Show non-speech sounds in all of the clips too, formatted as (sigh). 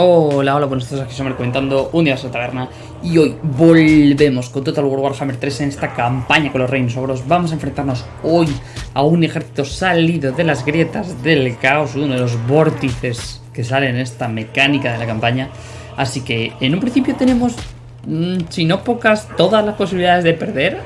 Hola, hola, buenos días, aquí somos comentando un día a la taberna y hoy volvemos con Total War Warhammer 3 en esta campaña con los reinos ogros. Vamos a enfrentarnos hoy a un ejército salido de las grietas del caos, uno de los vórtices que sale en esta mecánica de la campaña. Así que en un principio tenemos, mm, si no pocas, todas las posibilidades de perder.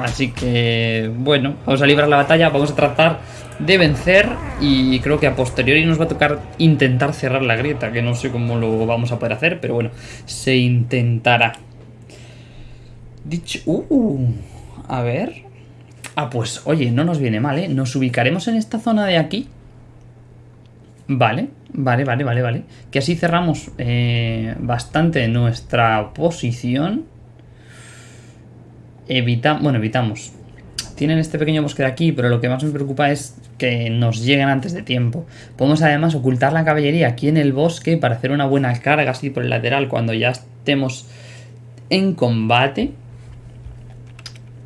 Así que, bueno, vamos a librar la batalla, vamos a tratar de vencer y creo que a posteriori nos va a tocar intentar cerrar la grieta, que no sé cómo lo vamos a poder hacer, pero bueno, se intentará. Dicho... Uh, a ver... Ah, pues oye, no nos viene mal, ¿eh? Nos ubicaremos en esta zona de aquí. Vale, vale, vale, vale, vale. Que así cerramos eh, bastante nuestra posición. Evitamos, bueno, evitamos tienen este pequeño bosque de aquí, pero lo que más me preocupa es que nos lleguen antes de tiempo. Podemos además ocultar la caballería aquí en el bosque para hacer una buena carga así por el lateral cuando ya estemos en combate.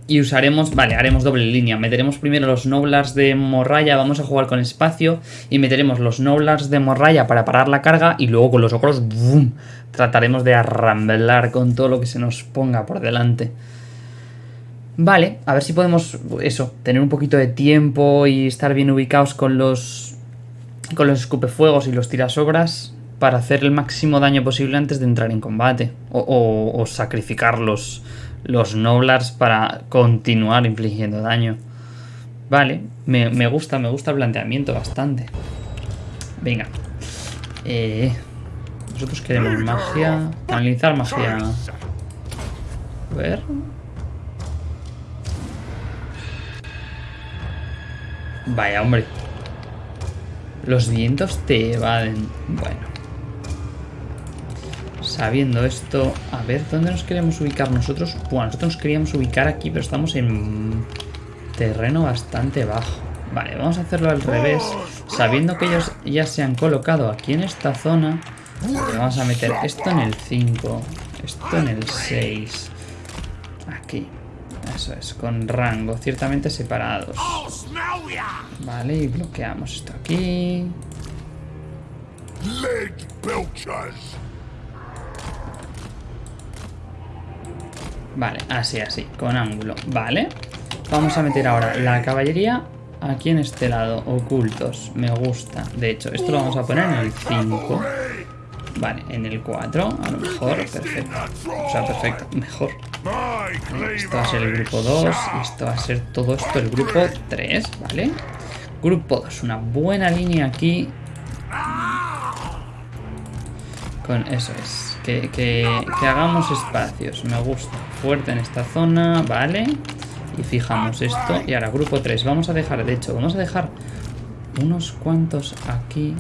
Y usaremos, vale, haremos doble línea. Meteremos primero los Noblars de Morraya, vamos a jugar con espacio. Y meteremos los Noblars de Morraya para parar la carga. Y luego con los ogros, ¡boom! Trataremos de arramblar con todo lo que se nos ponga por delante. Vale, a ver si podemos, eso, tener un poquito de tiempo y estar bien ubicados con los, con los escupefuegos y los tirasobras para hacer el máximo daño posible antes de entrar en combate. O, sacrificar los, los Noblars para continuar infligiendo daño. Vale, me, me, gusta, me gusta el planteamiento bastante. Venga. Eh, nosotros queremos magia. Analizar magia. A ver. Vaya, hombre. Los vientos te evaden. Bueno. Sabiendo esto... A ver, ¿dónde nos queremos ubicar nosotros? Bueno, nosotros nos queríamos ubicar aquí, pero estamos en terreno bastante bajo. Vale, vamos a hacerlo al revés. Sabiendo que ellos ya se han colocado aquí en esta zona, vamos a meter esto en el 5, esto en el 6, aquí. Eso es, con rango, ciertamente separados. Vale, y bloqueamos esto aquí. Vale, así, así, con ángulo. Vale. Vamos a meter ahora la caballería aquí en este lado, ocultos. Me gusta. De hecho, esto lo vamos a poner en el 5. Vale, en el 4, a lo mejor, perfecto. O sea, perfecto, mejor. Esto va a ser el grupo 2 y esto va a ser todo esto el grupo 3, ¿vale? Grupo 2, una buena línea aquí. Con eso es. Que, que, que hagamos espacios, me gusta. Fuerte en esta zona, ¿vale? Y fijamos esto. Y ahora, grupo 3, vamos a dejar, de hecho, vamos a dejar unos cuantos aquí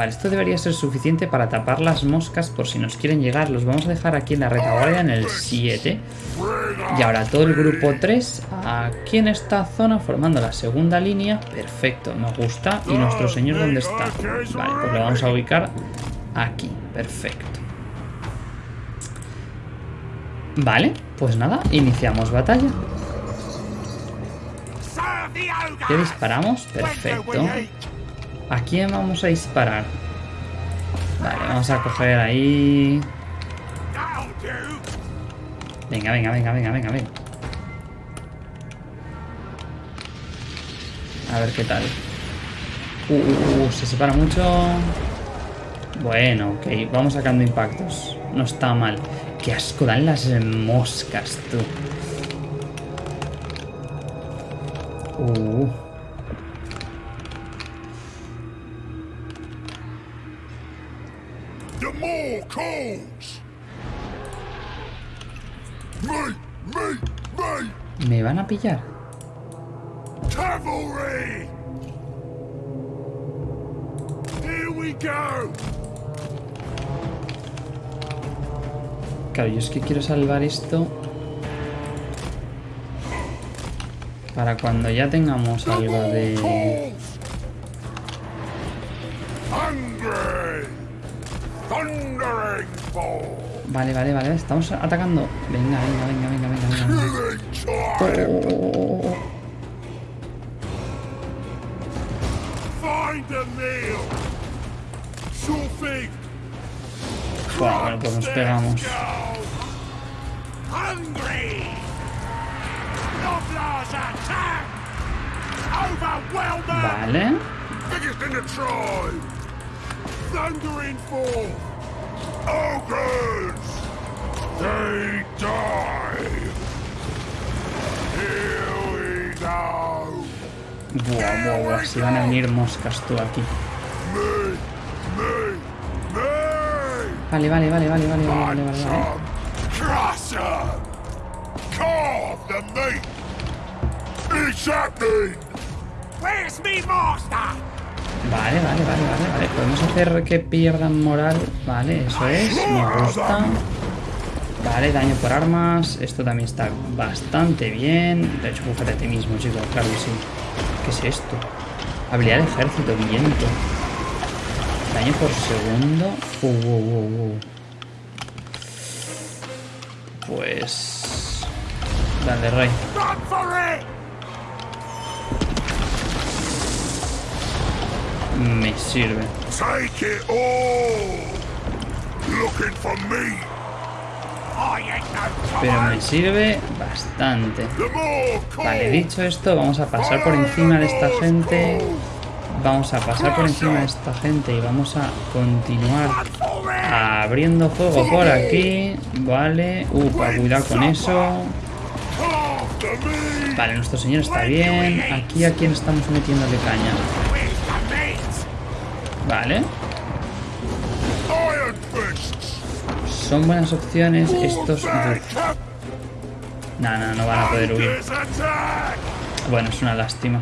Vale, esto debería ser suficiente para tapar las moscas por si nos quieren llegar. Los vamos a dejar aquí en la retaguardia en el 7. Y ahora todo el grupo 3 aquí en esta zona formando la segunda línea. Perfecto, nos gusta. ¿Y nuestro señor dónde está? Vale, pues lo vamos a ubicar aquí. Perfecto. Vale, pues nada, iniciamos batalla. ¿Qué disparamos? Perfecto. ¿A quién vamos a disparar? Vale, vamos a coger ahí... Venga, venga, venga, venga, venga, venga. A ver qué tal. Uh, uh, uh, se separa mucho. Bueno, ok. Vamos sacando impactos. No está mal. Qué asco dan las moscas, tú. Uh. ¿Me van a pillar? Claro, yo es que quiero salvar esto para cuando ya tengamos algo de... Vale, vale, vale. Estamos atacando. Venga, venga, venga, venga, venga. venga. Oh. Bueno, bueno, pues nos pegamos. Vale. Ogres! They die! Here we go! Buah, buah, buah, si van a venir moscas tú aquí. Vale, vale, vale, vale, vale, vale, vale, vale. Crusher! Carve the meat! It's happening! Where's me master? Vale, vale, vale, vale, vale. Podemos hacer que pierdan moral. Vale, eso es. Me gusta. Vale, daño por armas. Esto también está bastante bien. De hecho, búfate a ti mismo, chicos. Claro que sí. ¿Qué es esto? Habilidad de ejército, viento. Daño por segundo. Uh, uh, uh, pues... Dale, rey. Me sirve. Pero me sirve bastante. Vale, dicho esto, vamos a pasar por encima de esta gente. Vamos a pasar por encima de esta gente y vamos a continuar abriendo fuego por aquí. Vale. Upa, cuidado con eso. Vale, nuestro señor está bien. Aquí a quién estamos metiéndole caña. Vale. Son buenas opciones estos... No, no, no van a poder huir. Bueno, es una lástima.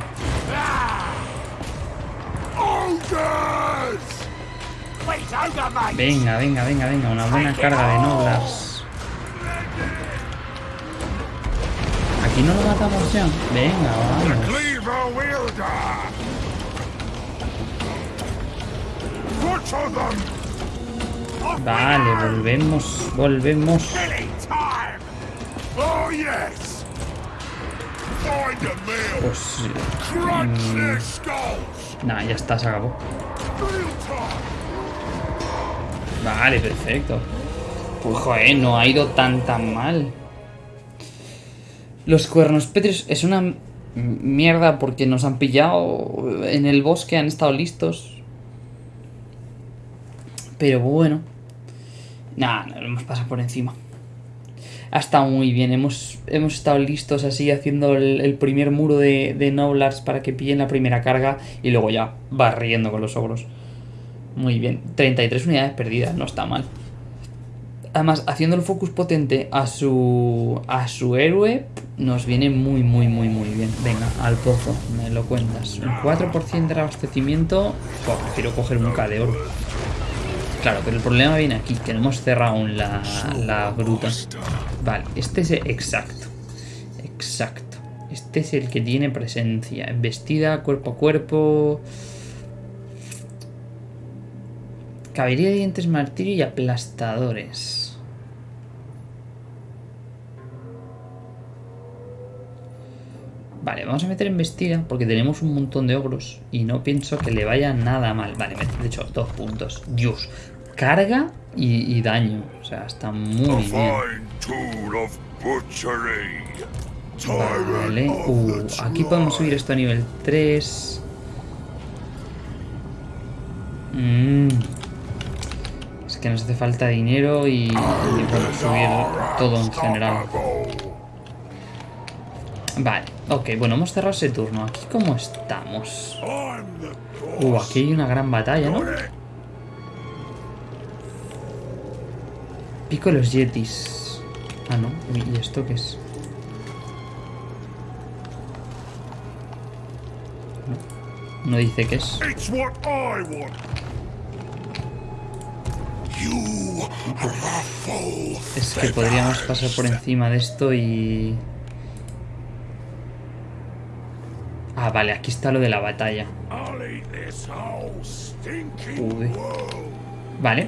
Venga, venga, venga, venga. Una buena carga de noblas. Aquí no lo matamos ya. Venga, vamos. Vale, volvemos, volvemos. Pues... Mm, nah, ya está, se acabó. Vale, perfecto. Pues joder, no ha ido tan tan mal. Los cuernos petrios es una mierda porque nos han pillado en el bosque, han estado listos. Pero bueno. Nada, nos hemos pasado por encima. Ha muy bien. Hemos, hemos estado listos así haciendo el, primer muro de, de Noblars para que pillen la primera carga y luego ya barriendo con los ogros. Muy bien. 33 unidades perdidas, no está mal. Además, haciendo el focus potente a su, a su héroe, nos viene muy, muy, muy, muy bien. Venga, al pozo, me lo cuentas. Un 4% de abastecimiento, pues prefiero coger un K de oro. Claro, pero el problema viene aquí, que no hemos cerrado la, la gruta. Vale, este es exacto. Exacto. Este es el que tiene presencia. Vestida, cuerpo a cuerpo. Caballería de dientes martirio y aplastadores. Vale, vamos a meter en vestida porque tenemos un montón de ogros y no pienso que le vaya nada mal. Vale, de hecho, dos puntos. Dios, carga y, daño. O sea, está muy bien. Vale, uh, aquí podemos subir esto a nivel 3. Mm. Es que nos hace falta dinero y, y podemos subir todo en general. Vale, ok, bueno, hemos cerrado ese turno. ¿Aquí cómo estamos? Uh, aquí hay una gran batalla, ¿no? Pico los yetis. Ah, no. ¿Y esto qué es? No, no dice qué es. Es que podríamos pasar por encima de esto y... Ah, vale, aquí está lo de la batalla. Uy. Vale.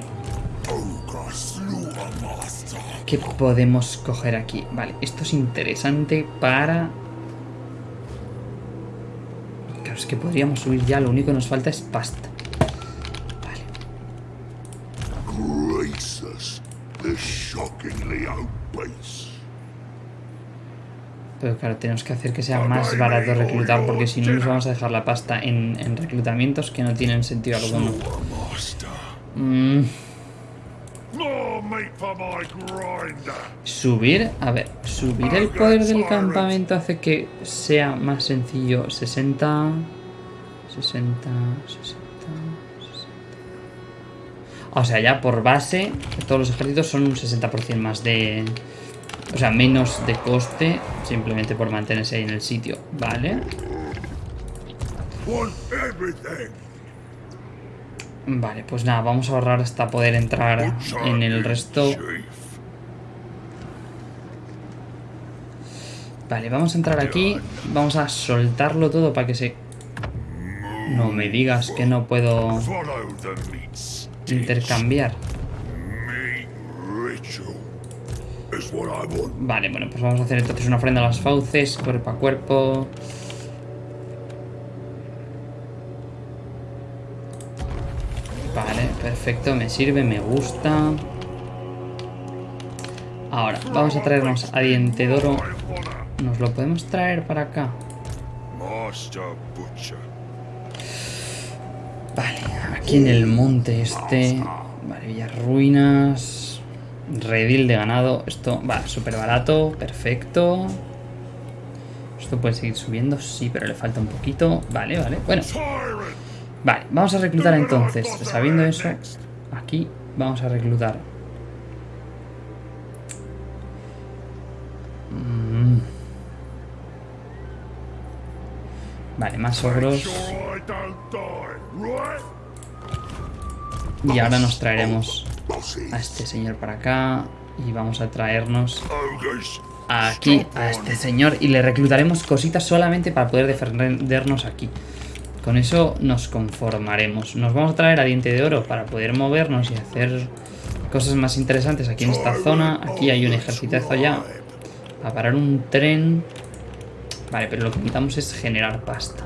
¿Qué podemos coger aquí? Vale, esto es interesante para... Claro, es que podríamos subir ya, lo único que nos falta es pasta. Vale. Pero claro, tenemos que hacer que sea más barato reclutar porque si no nos vamos a dejar la pasta en, en reclutamientos que no tienen sentido alguno. Mm, subir, a ver, subir el poder del campamento hace que sea más sencillo. 60, 60, 60, 60. O sea, ya por base, todos los ejércitos son un 60% más de... O sea, menos de coste simplemente por mantenerse ahí en el sitio. Vale. Vale, pues nada, vamos a ahorrar hasta poder entrar en el resto. Vale, vamos a entrar aquí. Vamos a soltarlo todo para que se... No me digas que no puedo intercambiar. Vale, bueno, pues vamos a hacer entonces una ofrenda a las fauces, cuerpo a cuerpo. Vale, perfecto, me sirve, me gusta. Ahora, vamos a traernos a Diente de Oro. I wanna ¿Nos lo podemos traer para acá? Vale, aquí en el monte este. Vale, Villas Ruinas. Redil de ganado. Esto va súper barato. Perfecto. Esto puede seguir subiendo. Sí, pero le falta un poquito. Vale, vale. Bueno, vale. Vamos a reclutar entonces. Sabiendo eso, aquí vamos a reclutar. Mm. Vale, más ogros. Y ahora nos traeremos a este señor para acá. Y vamos a traernos aquí a este señor. Y le reclutaremos cositas solamente para poder defendernos aquí. Con eso nos conformaremos. Nos vamos a traer a Diente de Oro para poder movernos y hacer cosas más interesantes aquí en esta zona. Aquí hay un ejército ya. A parar un tren. Vale, pero lo que necesitamos es generar pasta.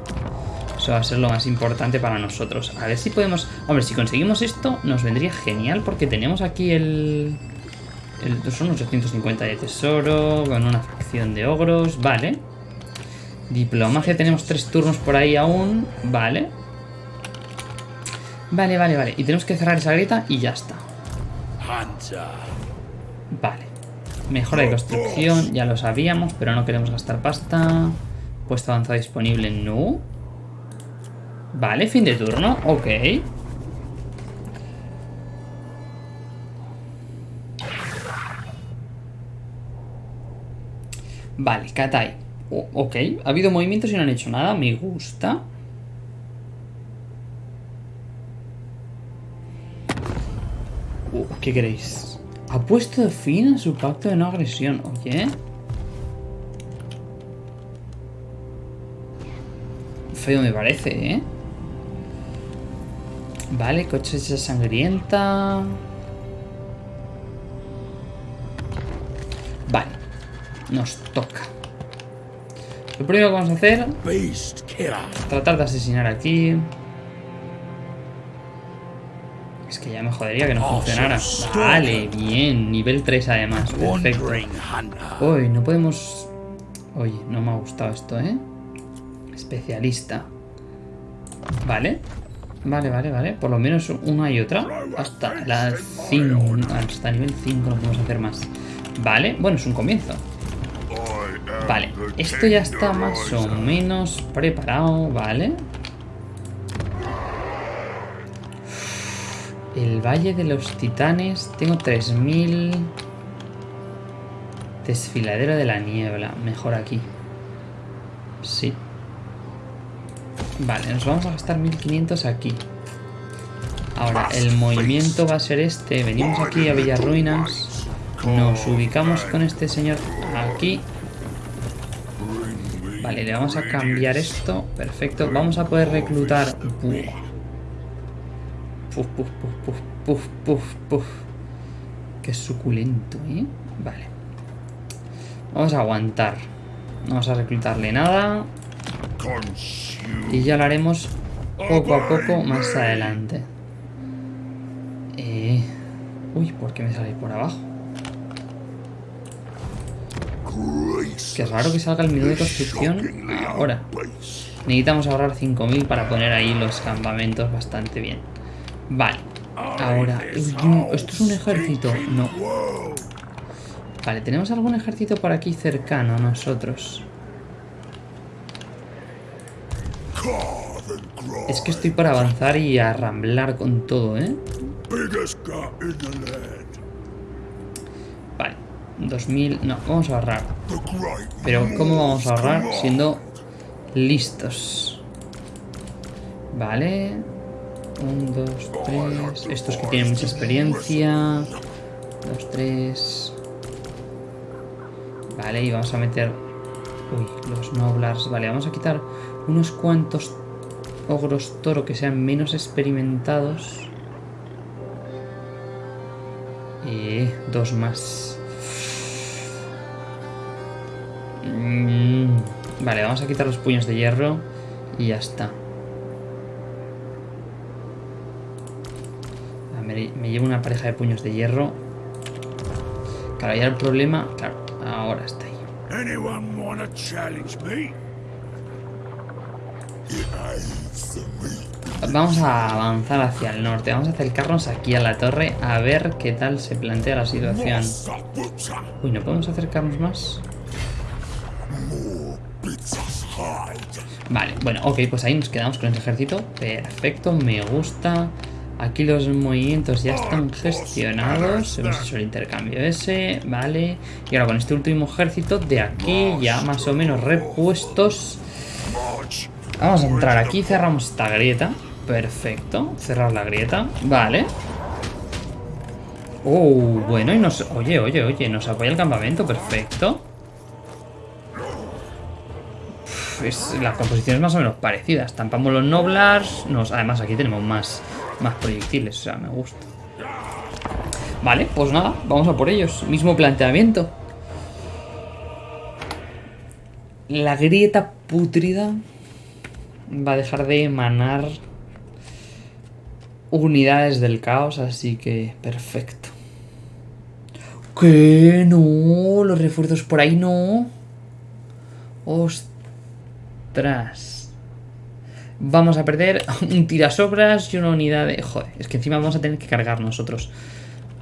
Eso va a ser lo más importante para nosotros. A ver si podemos... Hombre, si conseguimos esto, nos vendría genial porque tenemos aquí el... el son 850 de tesoro, con una facción de ogros, vale. Diplomacia, tenemos tres turnos por ahí aún, vale. Vale, vale, vale. Y tenemos que cerrar esa grieta y ya está. Vale. Mejora de construcción, ya lo sabíamos, pero no queremos gastar pasta. Puesto avanzado disponible, no. Vale, fin de turno, ok. Vale, Katai. O- ok, ha habido movimientos y no han hecho nada, me gusta. Uh, ¿Qué queréis? Ha puesto fin a su pacto de no agresión, oye. Feo me parece, ¿eh? Vale, cosecha sangrienta. Vale, nos toca. Lo primero que vamos a hacer killer. Tratar de asesinar aquí. Es que ya me jodería que no funcionara. Vale, bien. Nivel 3 además. Perfecto. Uy, no podemos... Oye, no me ha gustado esto, ¿eh? Especialista. Vale. Vale, vale, vale. Por lo menos una y otra. Hasta la 5. Hasta nivel 5 no podemos hacer más. Vale. Bueno, es un comienzo. Vale, esto ya está más o menos preparado, ¿vale? El Valle de los Titanes, tengo 3000. Desfiladero de la Niebla, mejor aquí. Sí. Vale, nos vamos a gastar 1500 aquí. Ahora, el movimiento va a ser este. Venimos aquí a Villarruinas. Nos ubicamos con este señor aquí. Vale, le vamos a cambiar esto. Perfecto. Vamos a poder reclutar. Puf, puf, puf, puf, puf, puf, puf. Qué suculento, ¿eh? Vale. Vamos a aguantar. No vamos a reclutarle nada. Y ya lo haremos poco a poco más adelante. Eh... Uy, ¿por qué me sale por abajo? es raro que salga el menú de construcción ahora. Necesitamos ahorrar 5.000 para poner ahí los campamentos bastante bien. Vale. Ahora, esto es un ejército. No. Vale, ¿tenemos algún ejército por aquí cercano a nosotros? Es que estoy para avanzar y arramblar con todo, ¿eh? Vale. 2000... No, vamos a ahorrar. Pero ¿cómo vamos a ahorrar siendo listos? Vale. Un, dos, tres. Estos que tienen mucha experiencia. Dos, tres. Vale, y vamos a meter... Uy, los noblars. Vale, vamos a quitar unos cuantos ogros toro que sean menos experimentados. Y dos más. Mm, Vale, vamos a quitar los puños de hierro y ya está. Me, me llevo una pareja de puños de hierro. Claro, ya el problema... Claro, ahora está ahí. Vamos a avanzar hacia el norte. Vamos a acercarnos aquí a la torre a ver qué tal se plantea la situación. Uy, ¿no podemos acercarnos más? Vale, bueno, ok, pues ahí nos quedamos con el ejército. Perfecto, me gusta. Aquí los movimientos ya están gestionados. Hemos hecho el intercambio ese, vale. Y ahora con este último ejército de aquí ya más o menos repuestos. Vamos a entrar aquí, cerramos esta grieta. Perfecto, cerrar la grieta. Vale. Oh, bueno, y nos... Oye, oye, oye, nos apoya el campamento, perfecto. Es, la composición es más o menos parecida. Estampamos los noblars. Nos, además, aquí tenemos más, más proyectiles. O sea, me gusta. Vale, pues nada, vamos a por ellos. Mismo planteamiento. La grieta putrida va a dejar de emanar unidades del caos, así que perfecto. ¿Qué? No, los refuerzos por ahí no. Ostras. Vamos a perder (laughs) un tirasobras y una unidad de... Joder, es que encima vamos a tener que cargar nosotros.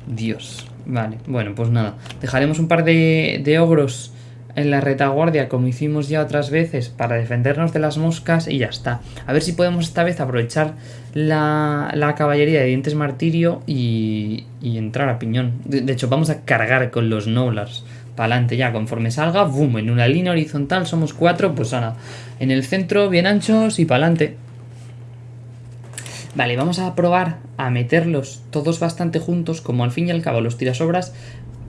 Dios. Vale, bueno, pues nada. Dejaremos un par de, de ogros en la retaguardia como hicimos ya otras veces para defendernos de las moscas y ya está. A ver si podemos esta vez aprovechar la, la caballería de dientes martirio y, y entrar a piñón. De, hecho, vamos a cargar con los noblars. Para adelante ya, conforme salga, boom, en una línea horizontal somos cuatro, pues nada. En el centro, bien anchos y para adelante. Vale, vamos a probar a meterlos todos bastante juntos, como al fin y al cabo los tirasobras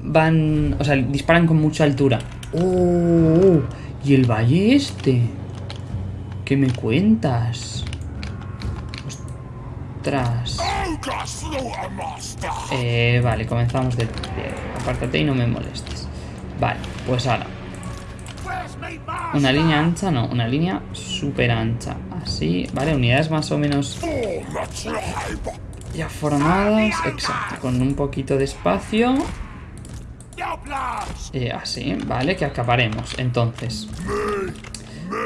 van, o sea, disparan con mucha altura. ¡Oh! ¿Y el valle este? ¿Qué me cuentas? Ostras. Eh, vale, comenzamos pie. Apártate y no me molestes. Vale, pues ahora. Una línea ancha, no, una línea súper ancha. Así, vale, unidades más o menos ya formadas. Exacto, con un poquito de espacio. Eh, así, vale, que acabaremos. Entonces,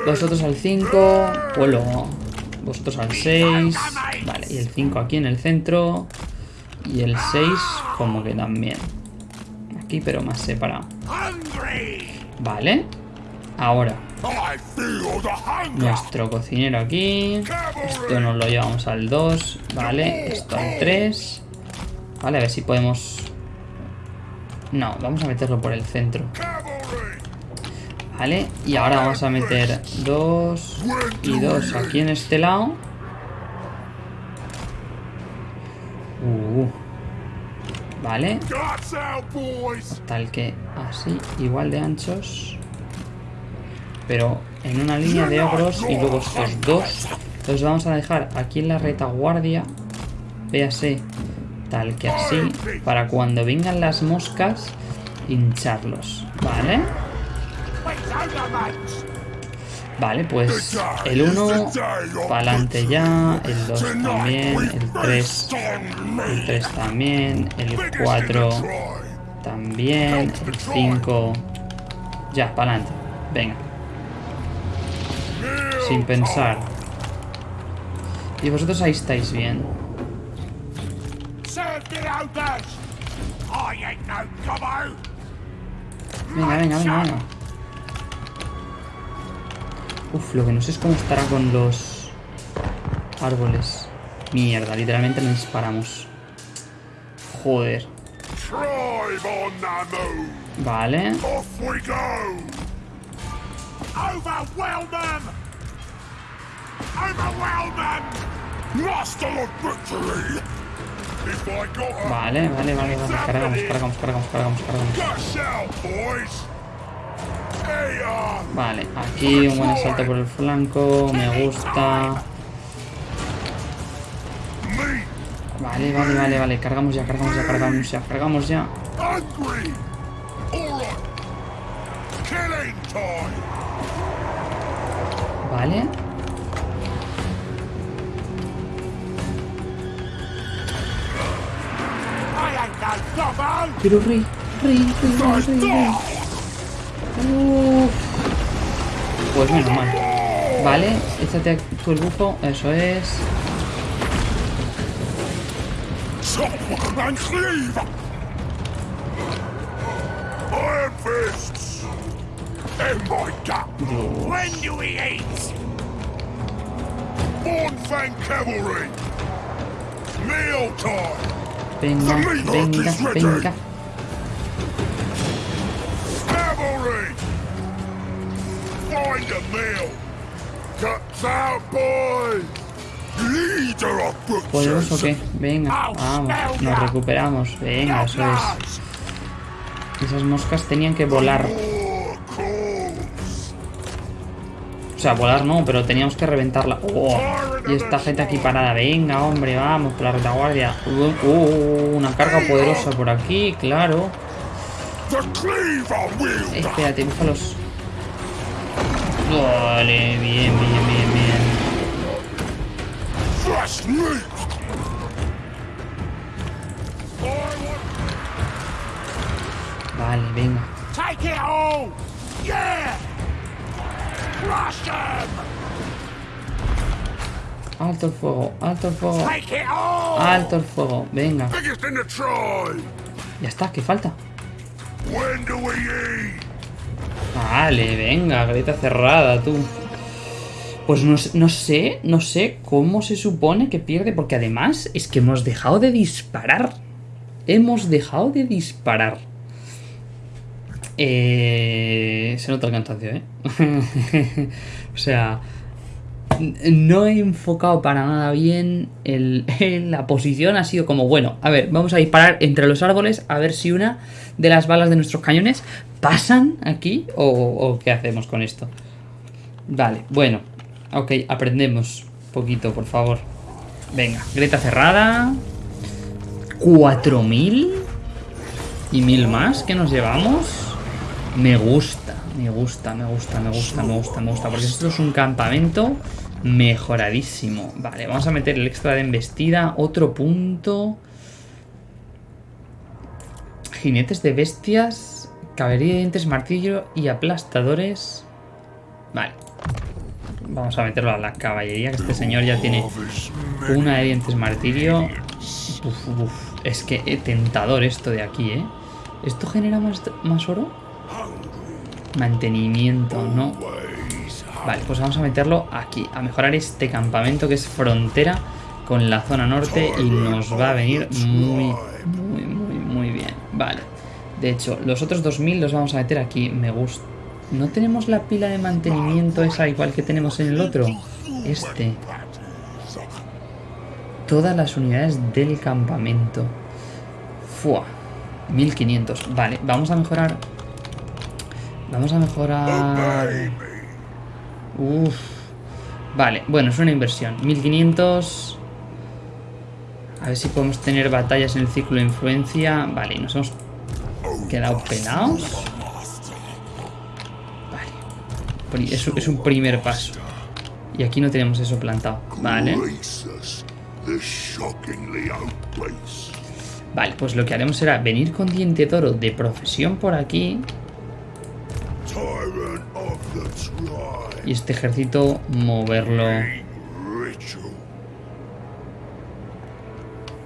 vosotros al 5, luego vosotros al 6, vale, y el 5 aquí en el centro, y el 6 como que también. Aquí, pero más separado. Vale, ahora, nuestro cocinero aquí, esto nos lo llevamos al 2, vale, esto al 3, vale, a ver si podemos... No, vamos a meterlo por el centro. Vale, y ahora vamos a meter dos y dos aquí en este lado. Uh, vale, tal que así, igual de anchos. Pero en una línea de ogros y luego estos dos. Los vamos a dejar aquí en la retaguardia. Véase, tal que así. Para cuando vengan las moscas, hincharlos. Vale. Vale, pues el 1 para adelante ya, el 2 también, el 3, el 3 también, el 4 también, el 5 Ya, para adelante. Venga, sin pensar. Y vosotros ahí estáis bien. Served it out I ain't no gobbo. Venga, venga, venga, venga. Uf, lo que no sé es cómo estará con los árboles. Mierda, literalmente nos disparamos. Joder. Vale. Overwhelm them. Lost all of victory. Vale, vale, vale, vale. Cargamos, cargamos, cargamos, cargamos, cargamos. Vale, aquí un buen asalto por el flanco. Me gusta. Vale, vale, vale, vale. Cargamos ya, cargamos ya, cargamos ya, cargamos ya. Vale. Pero rey, rey, rey, rey, rey, rey. Uf. Pues menos mal. Vale, échate tú el bufo, eso es. Dios. When do we eat? Bornfang cavalry. Meal time. Venga, venga, venga. ¿Podemos o qué? Venga, vamos, nos recuperamos. Venga, eso es. Esas moscas tenían que volar. O sea, volar no, pero teníamos que reventarla. Oh, y esta gente aquí parada. Venga, hombre, vamos, por la retaguardia. Uh, uh, una carga poderosa por aquí, claro. Espérate, búfalos. Vale, bien, bien, bien, bien. Vale, venga. Alto el fuego, alto el fuego, alto el fuego. Venga, ya está, ¿qué falta? Vale, venga, grita cerrada, tú. Pues no, sé- no sé, no sé cómo se supone que pierde, porque además es que hemos dejado de disparar. Hemos dejado de disparar. Eh, se nota el cansancio, ¿eh? (laughs) o sea, no he enfocado para nada bien el, (laughs) la posición. Ha sido como, bueno, a ver, vamos a disparar entre los árboles a ver si una de las balas de nuestros cañones pasan aquí o, qué hacemos con esto. Vale, bueno, ok, aprendemos poquito, por favor. Venga, Greta cerrada. 4000 y mil más que nos llevamos. Me gusta, me gusta, me gusta, me gusta, me gusta, me gusta. Porque esto es un campamento mejoradísimo. Vale, vamos a meter el extra de embestida. Otro punto. Jinetes de bestias. Caballería de dientes, martillo y aplastadores. Vale. Vamos a meterlo a la caballería, que este señor ya tiene una de dientes martillo. Uf, uf. Es que eh, tentador esto de aquí, ¿eh? ¿Esto genera más, más oro? Mantenimiento, ¿no? Vale, pues vamos a meterlo aquí. A mejorar este campamento que es frontera con la zona norte y nos va a venir muy, muy, muy, muy bien. Vale. De hecho, los otros 2000 los vamos a meter aquí. Me gusta. ¿No tenemos la pila de mantenimiento esa igual que tenemos en el otro? Este. Todas las unidades del campamento. Fua. 1500. Vale, vamos a mejorar. Vamos a mejorar. Uf. Vale, bueno, es una inversión. 1500. A ver si podemos tener batallas en el ciclo de influencia. Vale, y nos hemos quedado pelados. Vale. Es, es un primer paso. Y aquí no tenemos eso plantado. Vale. Vale, pues lo que haremos será venir con diente de oro de profesión por aquí. Y este ejército moverlo...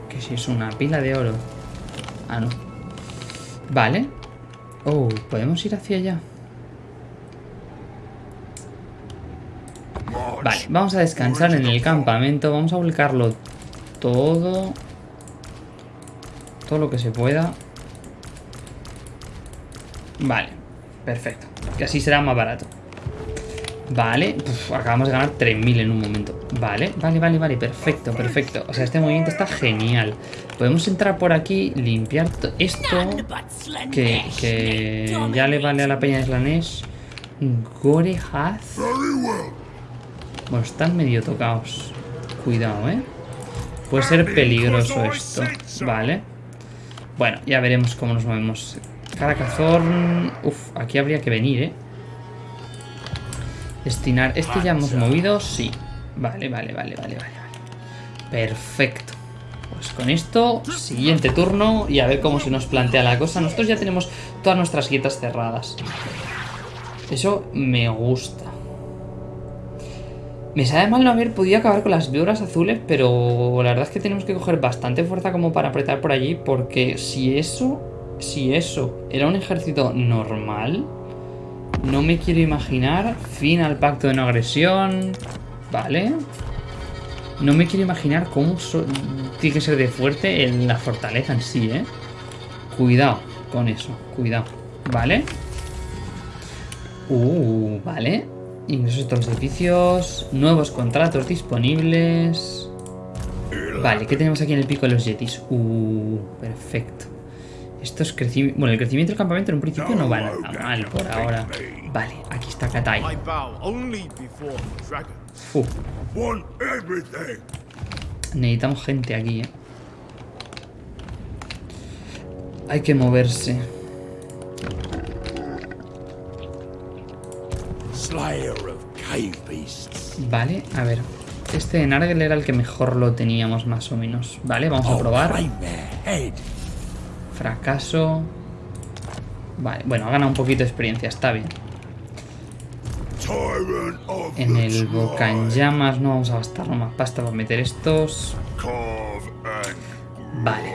Que si es una pila de oro. Ah, no. Vale. Oh, podemos ir hacia allá. Vale, vamos a descansar en el campamento. Vamos a volcarlo todo. Todo lo que se pueda. Vale, perfecto. Que así será más barato. Vale, acabamos de ganar 3.000 en un momento. Vale, vale, vale, vale, perfecto, perfecto. O sea, este movimiento está genial. Podemos entrar por aquí, limpiar to- esto, que, que ya le vale a la peña de Slanesh. Gorehaz. Bueno, están medio tocados. Cuidado, ¿eh? Puede ser peligroso esto. Vale. Bueno, ya veremos cómo nos movemos. Caracazorn... Uf, aquí habría que venir, ¿eh? Destinar... Este ya hemos movido, sí. Vale, vale, vale, vale, vale. vale. Perfecto. Pues con esto, siguiente turno y a ver cómo se nos plantea la cosa. Nosotros ya tenemos todas nuestras grietas cerradas. Eso me gusta. Me sabe mal no haber podido acabar con las víboras azules, pero la verdad es que tenemos que coger bastante fuerza como para apretar por allí, porque si eso, si eso era un ejército normal, no me quiero imaginar fin al pacto de no agresión, ¿vale? No me quiero imaginar cómo so- tiene que ser de fuerte en la fortaleza en sí, ¿eh? Cuidado con eso, cuidado, ¿vale? Uh, vale. Ingresos de los edificios. Nuevos contratos disponibles. Vale, ¿qué tenemos aquí en el pico de los yetis? Uh, perfecto. Esto es crecimiento. Bueno, el crecimiento del campamento en un principio no va nada mal por ahora. Vale, aquí está Katai. Everything. necesitamos gente aquí, eh. Hay que moverse. Vale, a ver. Este de Nargel era el que mejor lo teníamos, más o menos. Vale, vamos a probar. Fracaso. Vale, bueno, ha ganado un poquito de experiencia, está bien. En el boca llamas no vamos a gastarnos más pasta para meter estos. Vale.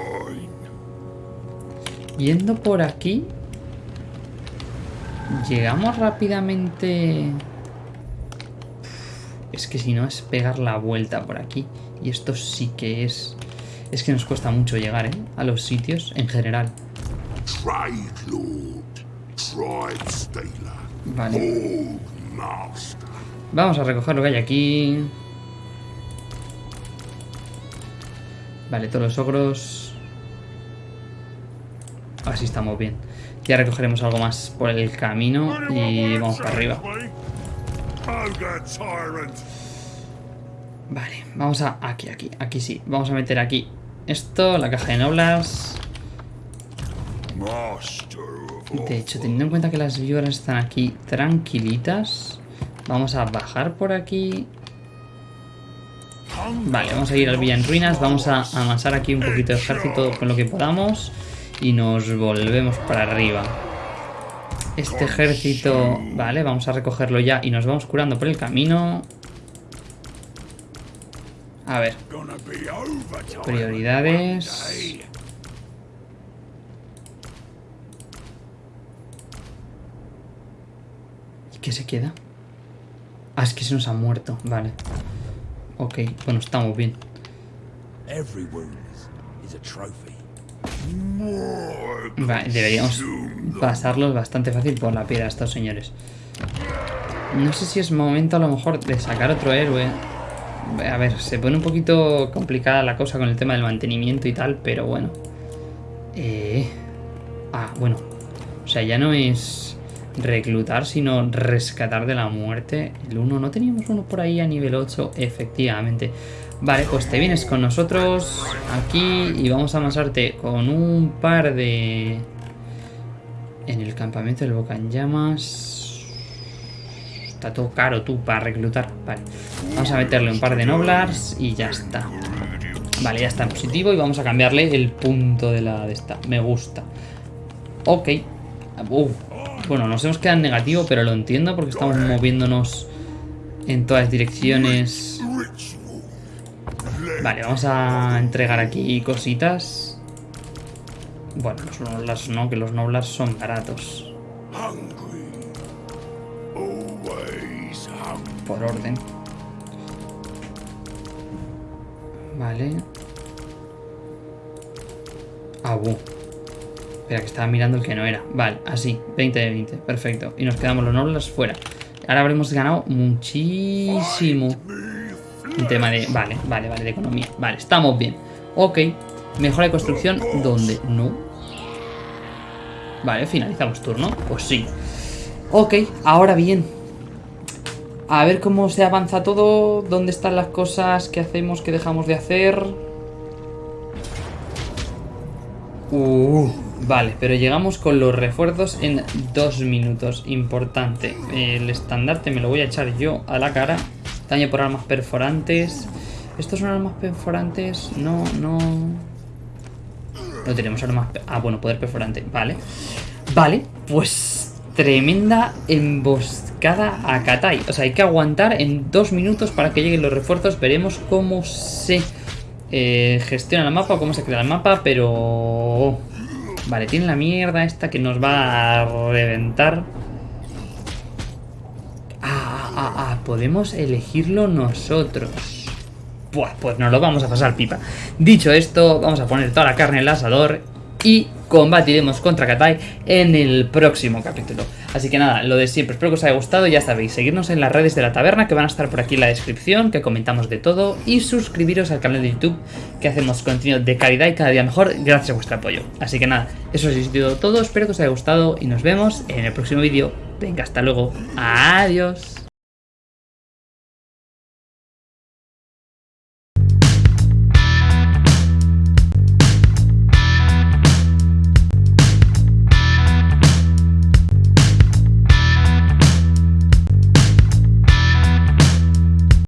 Yendo por aquí. Llegamos rápidamente. Es que si no es pegar la vuelta por aquí. Y esto sí que es. Es que nos cuesta mucho llegar, ¿eh? A los sitios en general. Vale. Vamos a recoger lo que hay aquí. Vale, todos los ogros. Así estamos bien. Ya recogeremos algo más por el camino y vamos para arriba. Vale, vamos a... Aquí, aquí, aquí sí. Vamos a meter aquí esto, la caja de noblas. De hecho, teniendo en cuenta que las víboras están aquí tranquilitas, vamos a bajar por aquí. Vale, vamos a ir al Villa en Ruinas, vamos a amasar aquí un poquito de ejército con lo que podamos y nos volvemos para arriba. Este ejército, vale, vamos a recogerlo ya y nos vamos curando por el camino. A ver, prioridades. ¿Y qué se queda? Ah, es que se nos ha muerto, vale. Ok, bueno, estamos bien. Vale, deberíamos pasarlos bastante fácil por la piedra estos señores. No sé si es momento a lo mejor de sacar otro héroe. A ver, se pone un poquito complicada la cosa con el tema del mantenimiento y tal, pero bueno. Eh... Ah, bueno. O sea, ya no es reclutar, sino rescatar de la muerte. El 1, ¿no teníamos uno por ahí a nivel 8? Efectivamente. Vale, pues te vienes con nosotros aquí y vamos a amasarte con un par de... En el campamento del Boca Llamas... Está todo caro tú para reclutar. Vale. Vamos a meterle un par de noblars y ya está. Vale, ya está en positivo y vamos a cambiarle el punto de la de esta. Me gusta. Ok. Uh, Bueno, nos hemos quedado en negativo, pero lo entiendo porque estamos moviéndonos en todas direcciones. Vale, vamos a entregar aquí cositas. Bueno, los noblars no, que los noblars son baratos. Por orden. Vale. Ah, bu. Espera, que estaba mirando el que no era. Vale, así. 20 de 20. Perfecto. Y nos quedamos los nobles fuera. Ahora habremos ganado muchísimo. En tema de... Vale, vale, vale, de economía. Vale, estamos bien. Ok. Mejora de construcción. ¿Dónde? No. Vale, finalizamos turno. Pues sí. Ok, ahora bien. A ver cómo se avanza todo. ¿Dónde están las cosas que hacemos, que dejamos de hacer? Uh, vale, pero llegamos con los refuerzos en dos minutos. Importante. El estandarte me lo voy a echar yo a la cara. Daño por armas perforantes. ¿Estos son armas perforantes? No, no... No tenemos armas... Ah, bueno, poder perforante. Vale. Vale, pues... Tremenda emboscada a Katai. O sea, hay que aguantar en dos minutos para que lleguen los refuerzos. Veremos cómo se eh, gestiona el mapa, cómo se crea el mapa, pero... Vale, tiene la mierda esta que nos va a reventar. Ah, ah, ah, podemos elegirlo nosotros. Buah, pues nos lo vamos a pasar pipa. Dicho esto, vamos a poner toda la carne en el asador y combatiremos contra Katai en el próximo capítulo. Así que nada, lo de siempre, espero que os haya gustado, ya sabéis, seguirnos en las redes de la taberna que van a estar por aquí en la descripción, que comentamos de todo, y suscribiros al canal de YouTube, que hacemos contenido de calidad y cada día mejor gracias a vuestro apoyo. Así que nada, eso ha sido todo, espero que os haya gustado y nos vemos en el próximo vídeo. Venga, hasta luego, adiós.